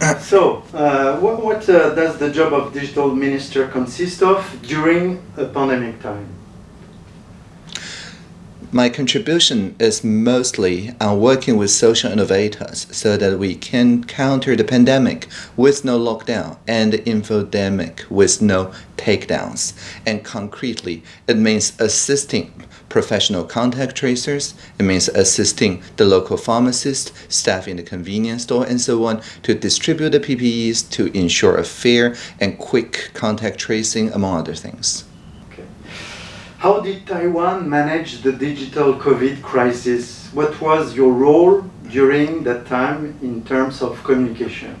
So, uh, what, what uh, does the job of digital minister consist of during a pandemic time? My contribution is mostly on working with social innovators so that we can counter the pandemic with no lockdown and the infodemic with no takedowns. And concretely, it means assisting professional contact tracers, it means assisting the local pharmacist, staff in the convenience store, and so on to distribute the PPEs to ensure a fair and quick contact tracing, among other things. Okay. How did Taiwan manage the digital COVID crisis? What was your role during that time in terms of communication?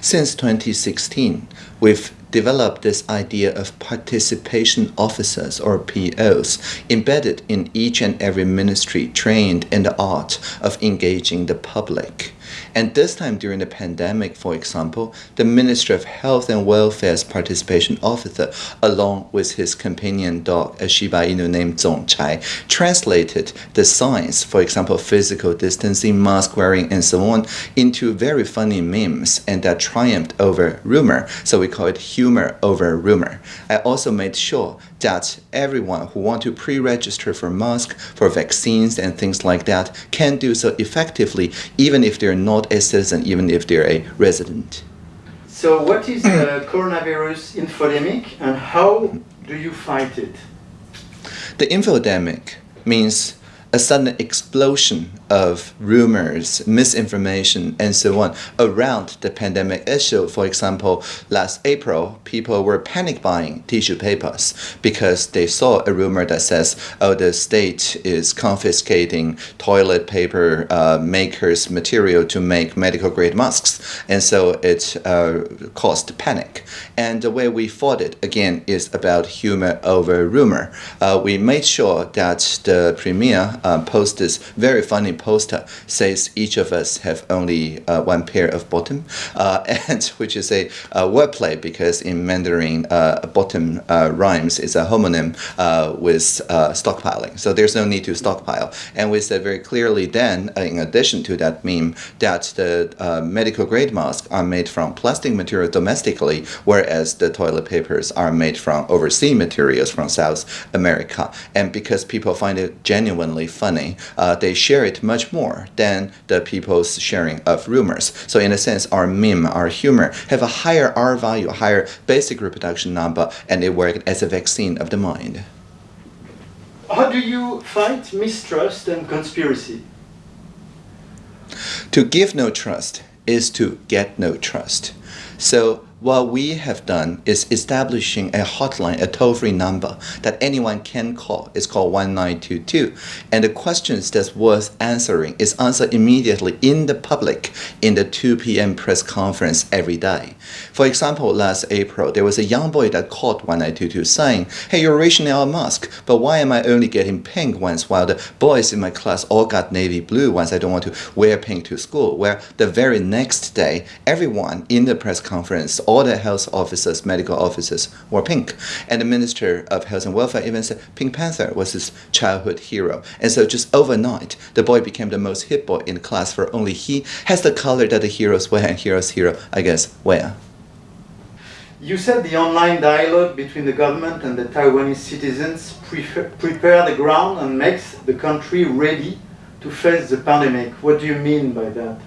Since 2016, we've developed this idea of participation officers or POs embedded in each and every ministry trained in the art of engaging the public. And this time during the pandemic, for example, the Ministry of Health and Welfare's participation officer, along with his companion dog, a Shiba Inu named Zong Chai, translated the signs, for example, physical distancing, mask wearing, and so on, into very funny memes, and that triumphed over rumor. So we call it humor over rumor. I also made sure that everyone who want to pre-register for mask, for vaccines and things like that can do so effectively even if they're not a citizen, even if they're a resident. So what is the coronavirus infodemic and how do you fight it? The infodemic means a sudden explosion of rumors, misinformation, and so on around the pandemic issue. For example, last April, people were panic buying tissue papers because they saw a rumor that says, oh, the state is confiscating toilet paper uh, makers' material to make medical grade masks. And so it uh, caused panic. And the way we fought it, again, is about humor over rumor. Uh, we made sure that the premier uh, posted this very funny poster says each of us have only uh, one pair of bottom, uh, and which is a, a wordplay because in Mandarin, uh, bottom uh, rhymes is a homonym with stockpiling. So there's no need to stockpile. And we said very clearly then, in addition to that meme, that the medical grade masks are made from plastic material domestically, whereas the toilet papers are made from overseas materials from South America. And because people find it genuinely funny, uh, they share it much more than the people's sharing of rumors. So in a sense, our meme, our humor, have a higher R value, a higher basic reproduction number, and they work as a vaccine of the mind. How do you fight mistrust and conspiracy? To give no trust is to get no trust. So what we have done is establishing a hotline, a toll-free number that anyone can call. It's called 1922. And the questions that's worth answering is answered immediately in the public in the 2 p.m. press conference every day. For example, last April, there was a young boy that called 1922 saying, hey, you're rationing our mask, but why am I only getting pink ones while the boys in my class all got navy blue ones? I don't want to wear pink to school. Where the very next day, everyone in the press conference all the health officers, medical officers were pink. And the Minister of Health and Welfare even said Pink Panther was his childhood hero. And so just overnight, the boy became the most hip boy in class for only he has the color that the heroes wear and heroes hero, I guess, wear. You said the online dialogue between the government and the Taiwanese citizens prepare the ground and makes the country ready to face the pandemic. What do you mean by that?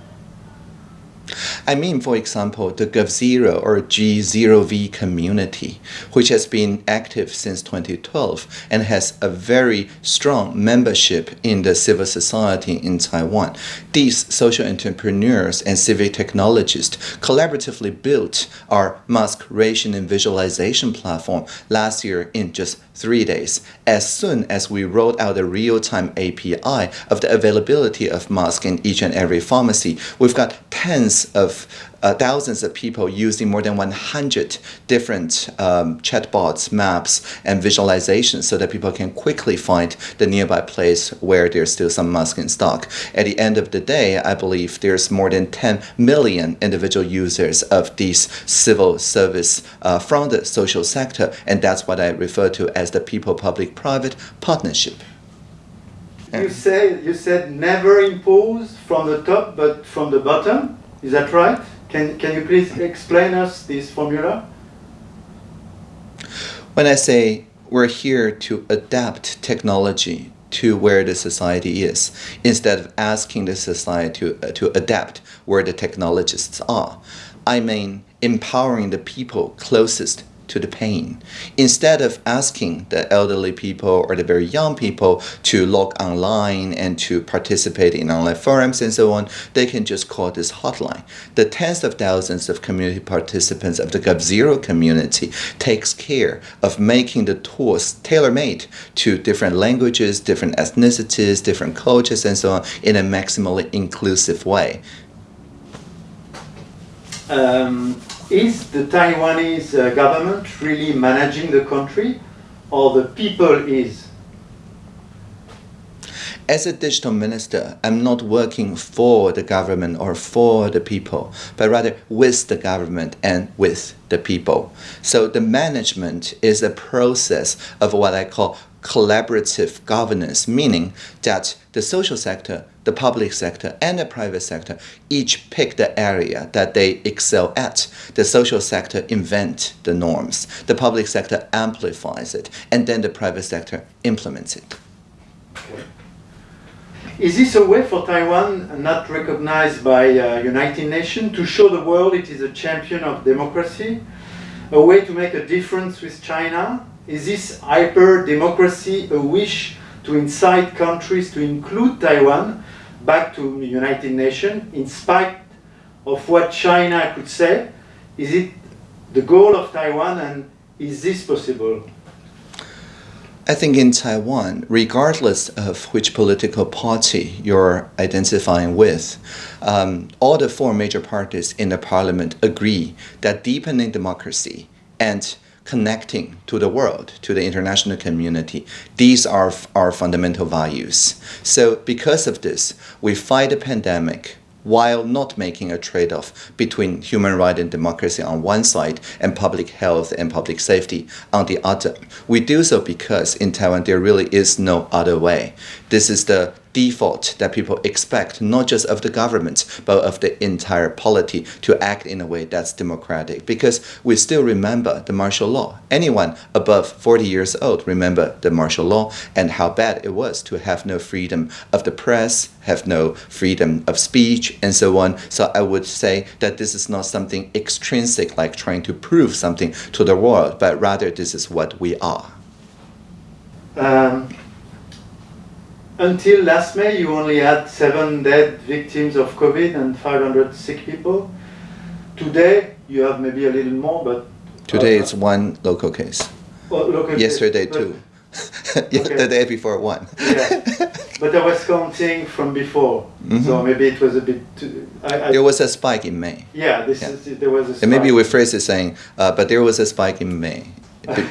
I mean, for example, the GovZero or G0V community, which has been active since 2012 and has a very strong membership in the civil society in Taiwan. These social entrepreneurs and civic technologists collaboratively built our mask ration and visualization platform last year in just three days. As soon as we rolled out the real-time API of the availability of masks in each and every pharmacy, we've got tens of uh, thousands of people using more than 100 different um, chatbots, maps, and visualizations so that people can quickly find the nearby place where there's still some mask in stock. At the end of the day, I believe there's more than 10 million individual users of these civil service uh, from the social sector, and that's what I refer to as the people-public-private partnership. you say you said never impose from the top, but from the bottom. Is that right? Can can you please explain us this formula? When I say we're here to adapt technology to where the society is, instead of asking the society to, uh, to adapt where the technologists are, I mean empowering the people closest to the pain. Instead of asking the elderly people or the very young people to log online and to participate in online forums and so on, they can just call this hotline. The tens of thousands of community participants of the GovZero community takes care of making the tools tailor-made to different languages, different ethnicities, different cultures and so on in a maximally inclusive way. Um, is the Taiwanese uh, government really managing the country or the people is? As a digital minister, I'm not working for the government or for the people, but rather with the government and with the people. So the management is a process of what I call collaborative governance, meaning that the social sector, the public sector, and the private sector each pick the area that they excel at. The social sector invent the norms, the public sector amplifies it, and then the private sector implements it. Is this a way for Taiwan, not recognized by uh, United Nations, to show the world it is a champion of democracy? A way to make a difference with China? Is this hyper-democracy a wish to incite countries to include Taiwan back to the United Nations in spite of what China could say? Is it the goal of Taiwan and is this possible? I think in Taiwan, regardless of which political party you're identifying with, um, all the four major parties in the parliament agree that deepening democracy and connecting to the world, to the international community. These are our fundamental values. So because of this, we fight the pandemic while not making a trade-off between human rights and democracy on one side and public health and public safety on the other. We do so because in Taiwan there really is no other way. This is the default that people expect, not just of the government, but of the entire polity to act in a way that's democratic. Because we still remember the martial law. Anyone above 40 years old remember the martial law and how bad it was to have no freedom of the press, have no freedom of speech, and so on. So I would say that this is not something extrinsic like trying to prove something to the world, but rather this is what we are. Um, until last May, you only had seven dead victims of COVID and 500 sick people. Today, you have maybe a little more, but... Today uh, it's one local case. Well, local Yesterday case, two. okay. the day before one. yeah, but I was counting from before, mm -hmm. so maybe it was a bit. Too, I, I, there was a spike in May. Yeah, this yeah. is there was a. Spike. And maybe we phrase it saying, uh, but there was a spike in May,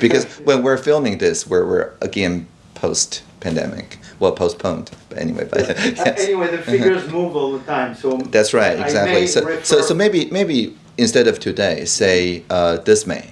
because when we're filming this, we're we're again post pandemic well postponed but anyway but yes. anyway the figures move all the time so that's right exactly so, so so maybe maybe instead of today say uh, this may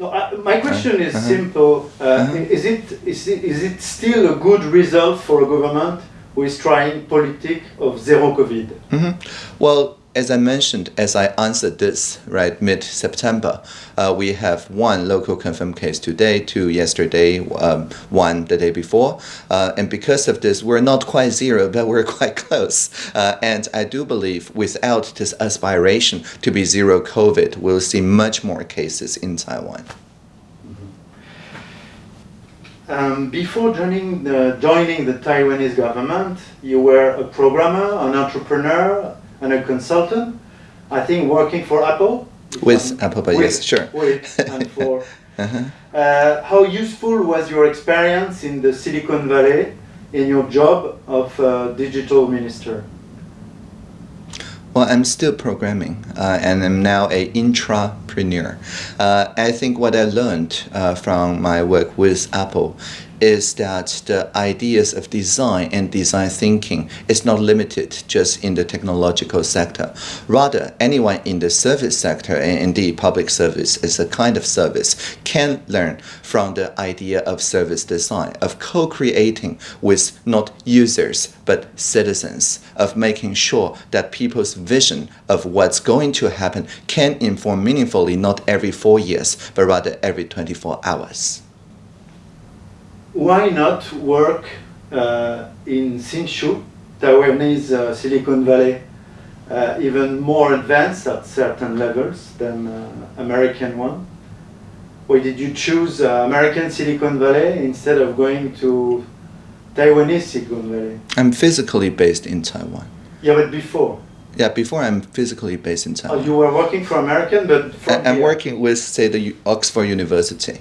no, uh, my question is uh -huh. simple. Uh, -huh. Is it is it is it still a good result for a government who is trying politic of zero COVID? Mm -hmm. Well, as I mentioned, as I answered this, right, mid-September, uh, we have one local confirmed case today, two yesterday, um, one the day before. Uh, and because of this, we're not quite zero, but we're quite close. Uh, and I do believe without this aspiration to be zero COVID, we'll see much more cases in Taiwan. Mm-hmm. Um, before joining the, joining the Taiwanese government, you were a programmer, an entrepreneur, and a consultant, I think working for Apple. With Apple, but yes, sure. With and for. uh -huh. uh, how useful was your experience in the Silicon Valley in your job of uh, digital minister? Well, I'm still programming, uh, and I'm now a intrapreneur. Uh, I think what I learned uh, from my work with Apple is that the ideas of design and design thinking is not limited just in the technological sector. Rather, anyone in the service sector and indeed public service is a kind of service can learn from the idea of service design, of co-creating with not users but citizens, of making sure that people's vision of what's going to happen can inform meaningfully not every four years, but rather every 24 hours why not work uh, in Hsinchu, Taiwanese uh, Silicon Valley, uh, even more advanced at certain levels than uh, American one? Why did you choose uh, American Silicon Valley instead of going to Taiwanese Silicon Valley? I'm physically based in Taiwan. Yeah, but before. Yeah, before I'm physically based in Oh, Taiwan. you were working for American, but I- I'm here. working with, say, the U- Oxford University,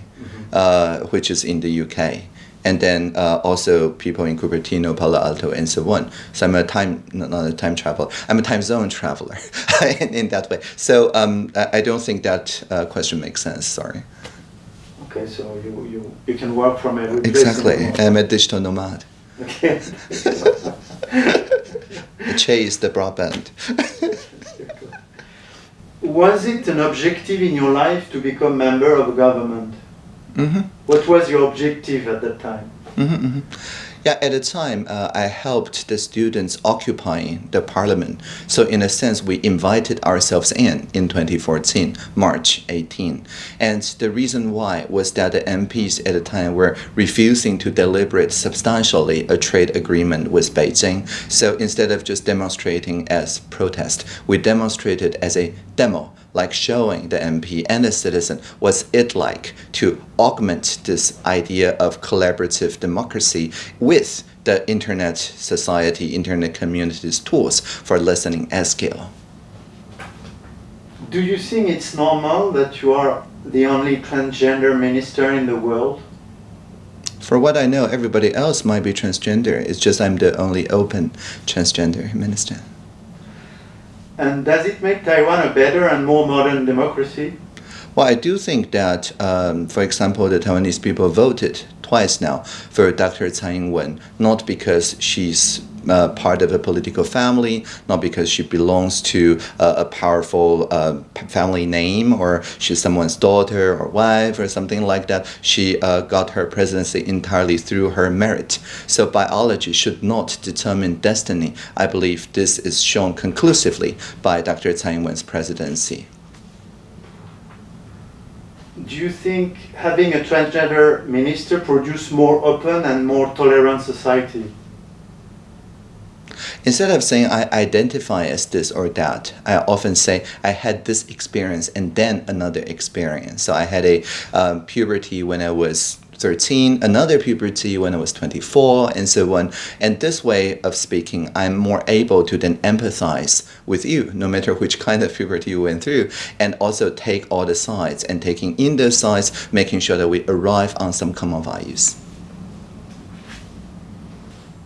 uh, which is in the UK, and then uh, also people in Cupertino, Palo Alto, and so on. So I'm a time not a time traveler. I'm a time zone traveler in, in that way. So um, I, don't think that uh, question makes sense. Sorry. Okay, so you, you, you can work from every Exactly. I'm a digital nomad. Okay. I chase the broadband. Was it an objective in your life to become member of a government? hmm What was your objective at that time? hmm hmm Yeah, at the time, uh, I helped the students occupying the parliament. So, in a sense, we invited ourselves in in 2014, March 18. And the reason why was that the MPs at the time were refusing to deliberate substantially a trade agreement with Beijing. So, instead of just demonstrating as protest, we demonstrated as a demo like showing the MP and the citizen what's it like to augment this idea of collaborative democracy with the internet society, internet communities tools for listening at scale. Do you think it's normal that you are the only transgender minister in the world? For what I know, everybody else might be transgender. It's just I'm the only open transgender minister. And does it make Taiwan a better and more modern democracy? Well, I do think that, um, for example, the Taiwanese people voted twice now for Dr. Tsai Ing-wen, not because she's uh, part of a political family, not because she belongs to uh, a powerful uh, family name or she's someone's daughter or wife or something like that. She uh, got her presidency entirely through her merit. So biology should not determine destiny. I believe this is shown conclusively by Dr. Tsai Ing-wen's presidency. Do you think having a transgender minister produce more open and more tolerant society? Instead of saying I identify as this or that, I often say I had this experience and then another experience. So I had a um, puberty when I was 13, another puberty when I was 24, and so on. And this way of speaking, I'm more able to then empathize with you, no matter which kind of puberty you went through, and also take all the sides and taking in those sides, making sure that we arrive on some common values.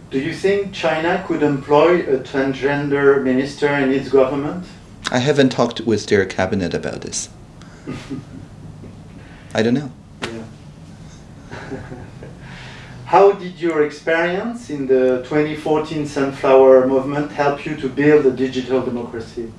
Do you think China could employ a transgender minister in its government? I haven't talked with their cabinet about this. I don't know. Yeah. How did your experience in the 2014 Sunflower Movement help you to build a digital democracy?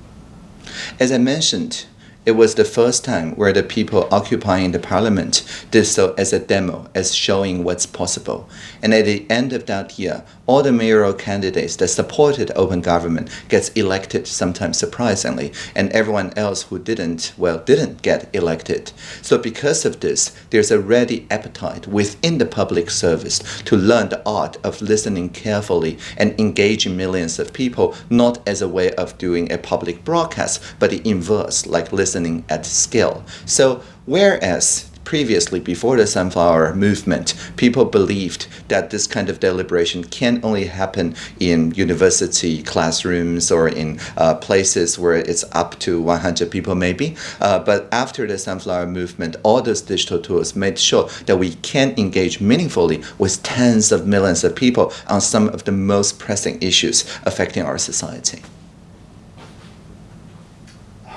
As I mentioned, it was the first time where the people occupying the parliament did so as a demo, as showing what's possible. And at the end of that year, all the mayoral candidates that supported open government gets elected, sometimes surprisingly, and everyone else who didn't, well, didn't get elected. So because of this, there's a ready appetite within the public service to learn the art of listening carefully and engaging millions of people, not as a way of doing a public broadcast, but the inverse, like listening at scale. So whereas previously, before the Sunflower Movement, people believed that this kind of deliberation can only happen in university classrooms or in uh, places where it's up to 100 people, maybe. Uh, but after the Sunflower Movement, all those digital tools made sure that we can engage meaningfully with tens of millions of people on some of the most pressing issues affecting our society.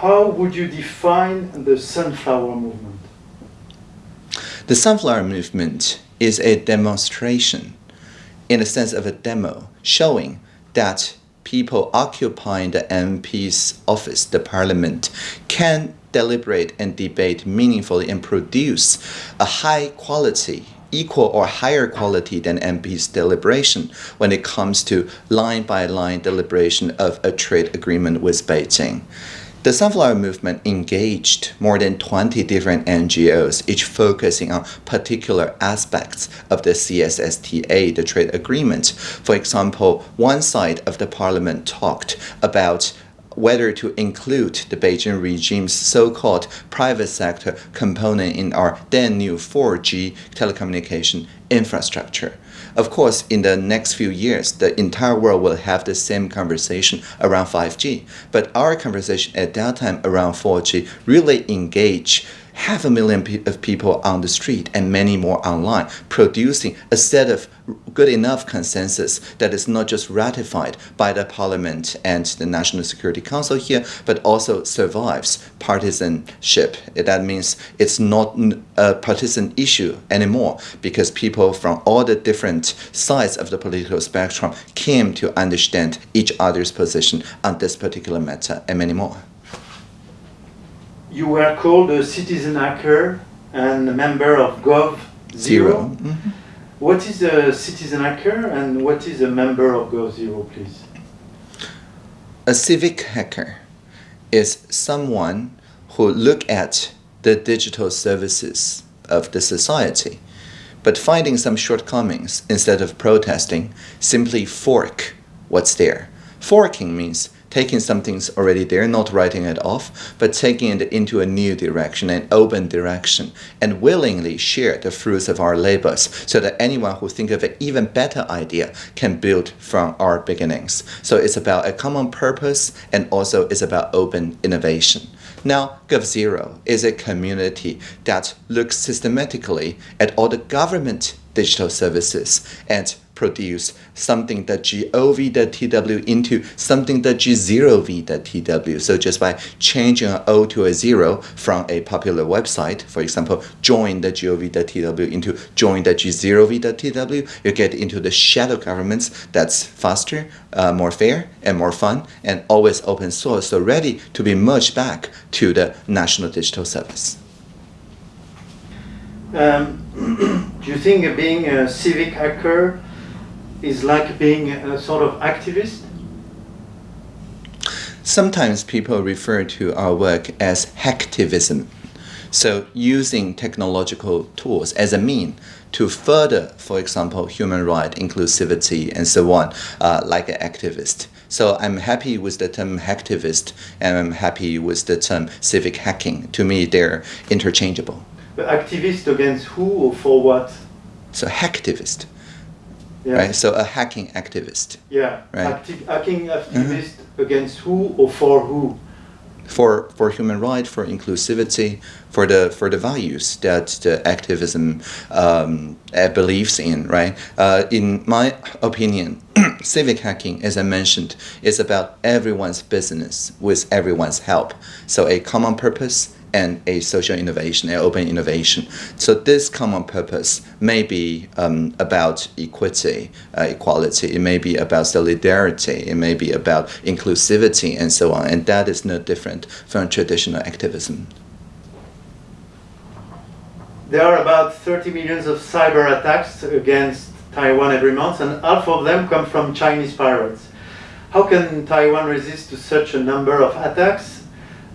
How would you define the Sunflower Movement? The Sunflower Movement is a demonstration in the sense of a demo showing that people occupying the MP's office, the parliament, can deliberate and debate meaningfully and produce a high quality equal or higher quality than MP's deliberation when it comes to line by line deliberation of a trade agreement with Beijing. The Sunflower Movement engaged more than 20 different NGOs, each focusing on particular aspects of the CSSTA, the trade agreement. For example, one side of the parliament talked about whether to include the Beijing regime's so-called private sector component in our then new 4G telecommunication infrastructure. Of course, in the next few years, the entire world will have the same conversation around 5G. But our conversation at that time around 4G really engage half a million pe of people on the street and many more online, producing a set of good enough consensus that is not just ratified by the parliament and the National Security Council here, but also survives partisanship. That means it's not a partisan issue anymore because people from all the different sides of the political spectrum came to understand each other's position on this particular matter and many more you were called a citizen hacker and a member of Gov Zero. Mm -hmm. What is a citizen hacker and what is a member of Gov Zero, please? A civic hacker is someone who look at the digital services of the society, but finding some shortcomings, instead of protesting, simply fork what's there. Forking means taking something's already there, not writing it off, but taking it into a new direction, an open direction, and willingly share the fruits of our labors so that anyone who think of an even better idea can build from our beginnings. So it's about a common purpose and also it's about open innovation. Now, GovZero is a community that looks systematically at all the government digital services and produce something that gov.tw into something that g0v.tw. So just by changing an O to a zero from a popular website, for example, join the join.gov.tw into join.g0v.tw, you get into the shadow governments that's faster, uh, more fair, and more fun, and always open source, so ready to be merged back to the National Digital Service. Um, do you think being a civic hacker is like being a sort of activist? Sometimes people refer to our work as hacktivism. So using technological tools as a mean to further, for example, human right, inclusivity, and so on, uh, like an activist. So I'm happy with the term hacktivist, and I'm happy with the term civic hacking. To me, they're interchangeable. But activist against who or for what? So hacktivist yeah. right? So a hacking activist. Yeah. Right. Acti hacking activist mm -hmm. against who or for who? For for human rights, for inclusivity, for the for the values that the activism um, uh, believes in, right? Uh, in my opinion, civic hacking, as I mentioned, is about everyone's business with everyone's help. So a common purpose and a social innovation, an open innovation. So this common purpose may be um, about equity, uh, equality, it may be about solidarity, it may be about inclusivity and so on, and that is no different from traditional activism. There are about 30 millions of cyber attacks against Taiwan every month, and half of them come from Chinese pirates. How can Taiwan resist to such a number of attacks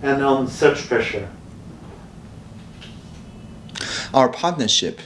and on such pressure? Our partnership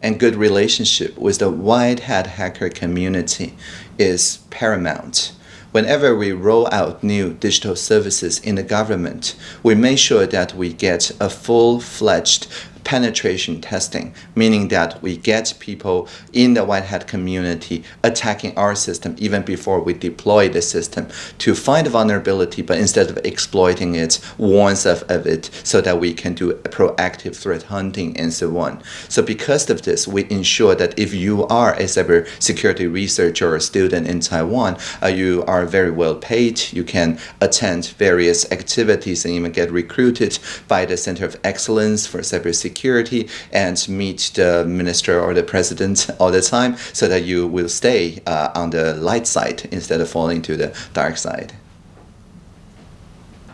and good relationship with the white hat hacker community is paramount. Whenever we roll out new digital services in the government, we make sure that we get a full-fledged penetration testing, meaning that we get people in the white hat community attacking our system even before we deploy the system to find vulnerability, but instead of exploiting it, warns of, of it so that we can do proactive threat hunting and so on. So because of this, we ensure that if you are a cybersecurity researcher or student in Taiwan, uh, you are very well paid, you can attend various activities and even get recruited by the Center of Excellence for Cybersecurity security and meet the minister or the president all the time so that you will stay uh, on the light side instead of falling to the dark side.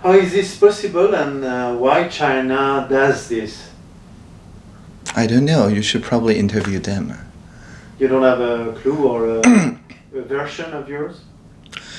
How is this possible and uh, why China does this? I don't know. You should probably interview them. You don't have a clue or a, a version of yours?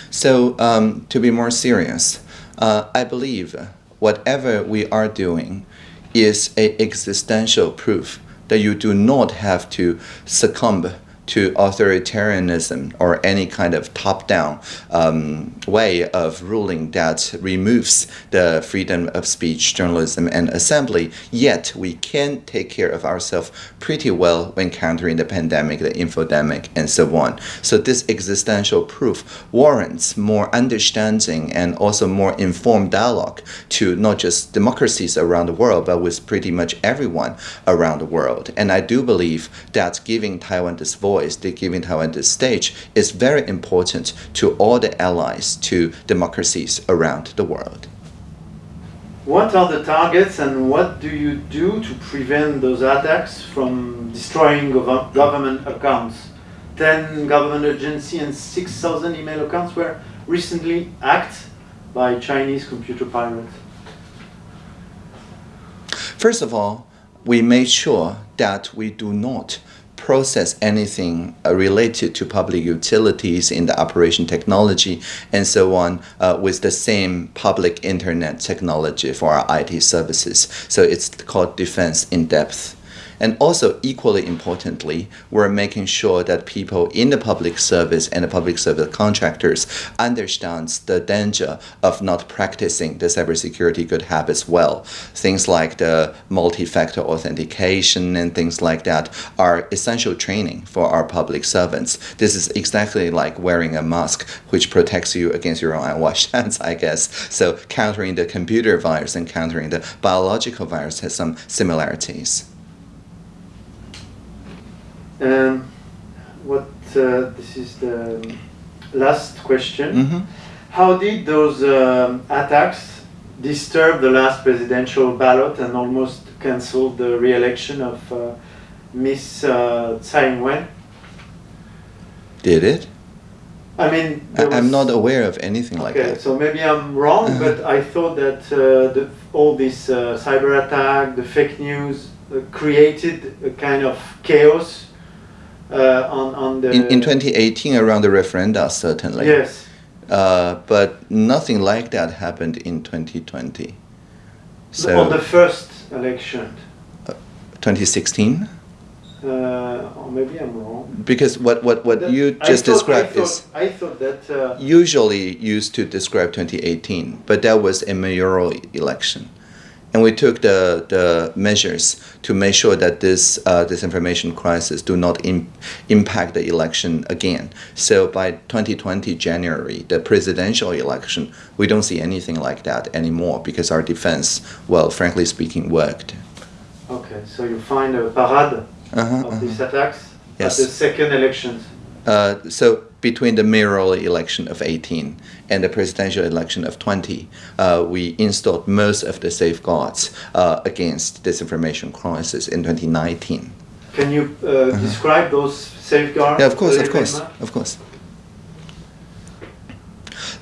So, um, to be more serious, uh, I believe whatever we are doing is a existential proof that you do not have to succumb to authoritarianism or any kind of top-down um, way of ruling that removes the freedom of speech, journalism, and assembly. Yet we can take care of ourselves pretty well when countering the pandemic, the infodemic, and so on. So this existential proof warrants more understanding and also more informed dialogue to not just democracies around the world, but with pretty much everyone around the world. And I do believe that giving Taiwan this voice they giving Taiwan this stage is very important to all the allies to democracies around the world. What are the targets and what do you do to prevent those attacks from destroying gov government accounts? 10 government agencies and 6,000 email accounts were recently hacked by Chinese computer pirates. First of all, we made sure that we do not process anything uh, related to public utilities in the operation technology and so on uh, with the same public internet technology for our IT services. So it's called defense in depth. And also, equally importantly, we're making sure that people in the public service and the public service contractors understands the danger of not practicing the cybersecurity good habits well. Things like the multi-factor authentication and things like that are essential training for our public servants. This is exactly like wearing a mask, which protects you against your own unwashed hands, I guess. So countering the computer virus and countering the biological virus has some similarities. Um, what uh, this is the last question. Mm -hmm. How did those um, attacks disturb the last presidential ballot and almost cancel the re-election of uh, Miss uh, Tsai Ing-wen? Did it? I mean, I, am not aware of anything okay, like that. so maybe I'm wrong, Uh-huh. but I thought that uh, the, all this uh, cyber attack, the fake news, uh, created a kind of chaos uh, on, on the... In, in 2018, around the referenda, certainly. Yes. Uh, but nothing like that happened in 2020. So on the first election. 2016? Uh, or maybe I'm wrong. Because what, what, what That- you just thought- described I thought, is I thought that... Uh, usually used to describe 2018, but that was a mayoral election. And we took the, the measures to make sure that this uh, disinformation crisis do not Im impact the election again. So by 2020 January, the presidential election, we don't see anything like that anymore because our defense, well, frankly speaking, worked. okay, so you find a parade Uh-huh, of uh-huh. these attacks Yes. at the second elections. Uh, so between the mayoral election of 18 and the presidential election of 20, uh, we installed most of the safeguards uh, against disinformation crisis in 2019. Can you uh, describe those safeguards? Yeah, of course, of course, of course.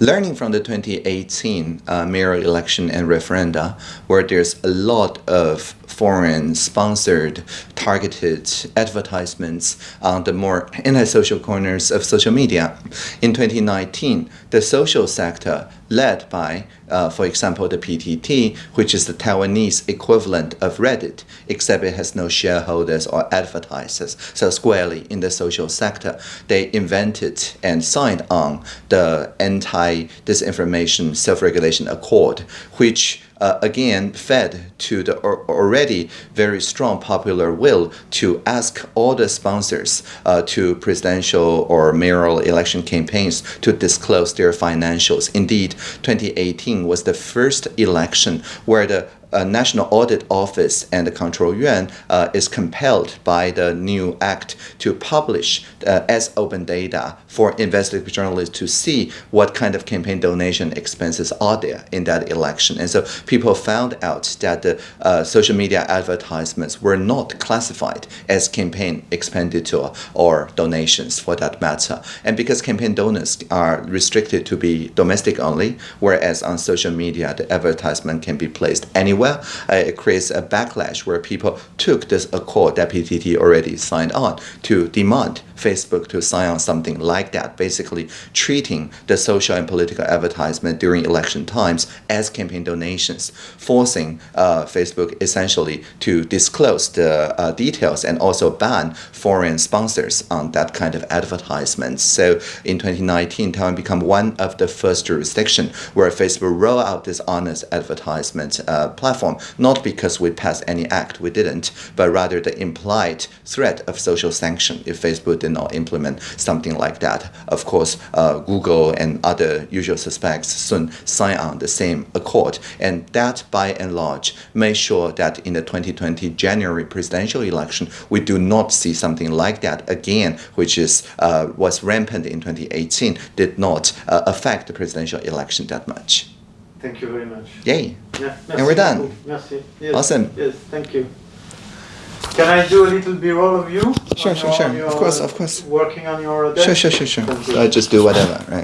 Learning from the 2018 uh, mayoral election and referenda, where there's a lot of foreign sponsored targeted advertisements on the more anti-social corners of social media. In 2019, the social sector led by, uh, for example, the PTT, which is the Taiwanese equivalent of Reddit, except it has no shareholders or advertisers, so squarely in the social sector, they invented and signed on the Anti-Disinformation Self-Regulation Accord, which uh, again fed to the already very strong popular will to ask all the sponsors uh, to presidential or mayoral election campaigns to disclose their financials. Indeed, 2018 was the first election where the uh, National Audit Office and the Control Yuan uh, is compelled by the new act to publish uh, as open data for investigative journalists to see what kind of campaign donation expenses are there in that election. And so people found out that the uh, social media advertisements were not classified as campaign expenditure or donations for that matter. And because campaign donors are restricted to be domestic only, whereas on social media the advertisement can be placed anywhere, uh, it creates a backlash where people took this accord that PTT already signed on to demand Facebook to sign on something like that, basically treating the social and political advertisement during election times as campaign donations, forcing uh, Facebook essentially to disclose the uh, details and also ban foreign sponsors on that kind of advertisements. So in 2019, Taiwan became one of the first jurisdiction where Facebook roll out this honest advertisement uh, platform, not because we passed any act, we didn't, but rather the implied threat of social sanction if Facebook did not implement something like that. Of course, uh, Google and other usual suspects soon sign on the same accord, and that by and large made sure that in the 2020 January presidential election, we do not see something like that again, which is uh, was rampant in 2018, did not uh, affect the presidential election that much. Thank you very much. Yay! Yeah, And we're done. Merci. Yes, Awesome. Yes, thank you. Can I do a little B-roll of you? Sure, sure, sure. Of course, of course. Working on your desk? Sure, sure, sure, sure. Thank you. Uh, just do whatever, right?